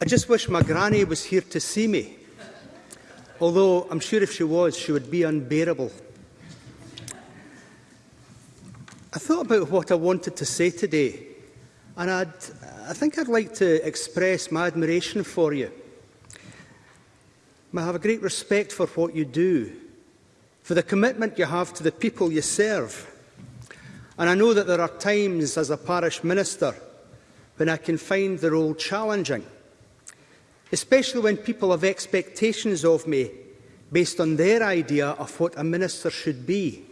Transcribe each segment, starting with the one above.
I just wish my granny was here to see me, although I'm sure if she was, she would be unbearable. I thought about what I wanted to say today, and I'd, I think I'd like to express my admiration for you. I have a great respect for what you do, for the commitment you have to the people you serve, And I know that there are times as a parish minister when I can find the role challenging, especially when people have expectations of me based on their idea of what a minister should be.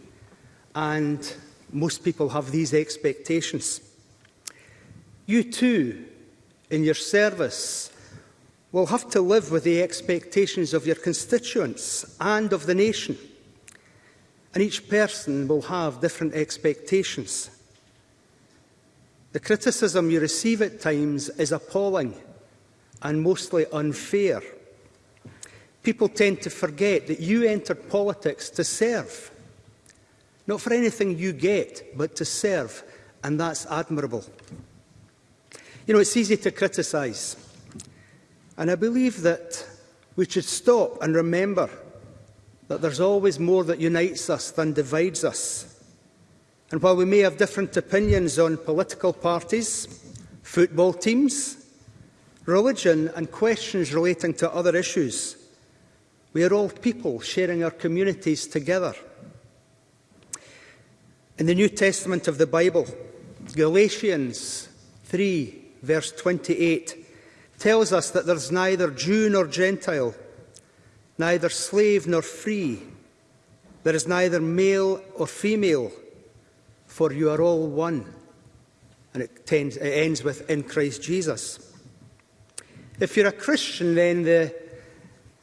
And most people have these expectations. You too, in your service, will have to live with the expectations of your constituents and of the nation – and each person will have different expectations. The criticism you receive at times is appalling and mostly unfair. People tend to forget that you entered politics to serve, not for anything you get, but to serve, and that's admirable. You know, it's easy to criticise, and I believe that we should stop and remember that there's always more that unites us than divides us. And while we may have different opinions on political parties, football teams, religion and questions relating to other issues, we are all people sharing our communities together. In the New Testament of the Bible, Galatians 3, verse 28, tells us that there's neither Jew nor Gentile, neither slave nor free. There is neither male or female, for you are all one. And it, tends, it ends with, in Christ Jesus. If you're a Christian, then the,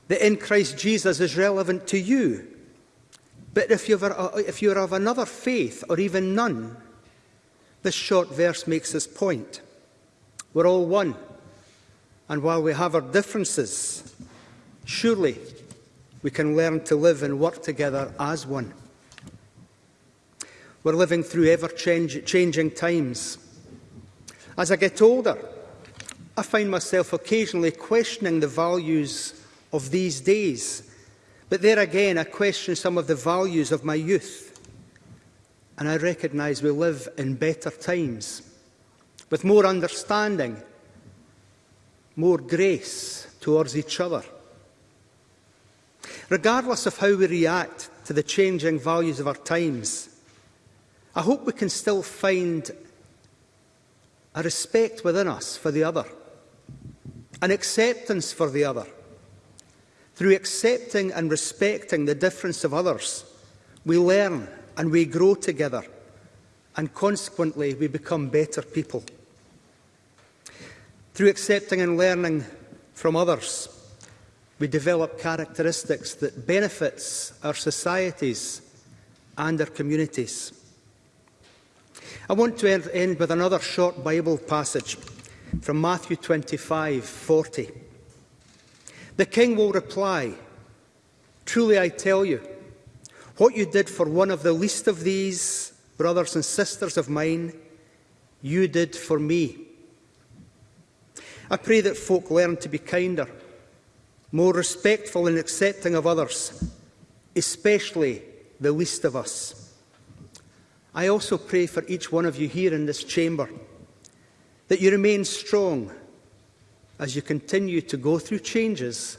the in Christ Jesus is relevant to you. But if you've, if you're of another faith, or even none, this short verse makes this point. We're all one. And while we have our differences, surely we can learn to live and work together as one. We're living through ever-changing times. As I get older, I find myself occasionally questioning the values of these days. But there again, I question some of the values of my youth. And I recognise we live in better times, with more understanding, more grace towards each other regardless of how we react to the changing values of our times. I hope we can still find a respect within us for the other, an acceptance for the other. Through accepting and respecting the difference of others, we learn and we grow together, and consequently we become better people. Through accepting and learning from others, we develop characteristics that benefits our societies and our communities. I want to end with another short Bible passage from Matthew 25:40. The king will reply, Truly I tell you, what you did for one of the least of these brothers and sisters of mine, you did for me. I pray that folk learn to be kinder more respectful and accepting of others, especially the least of us. I also pray for each one of you here in this chamber that you remain strong as you continue to go through changes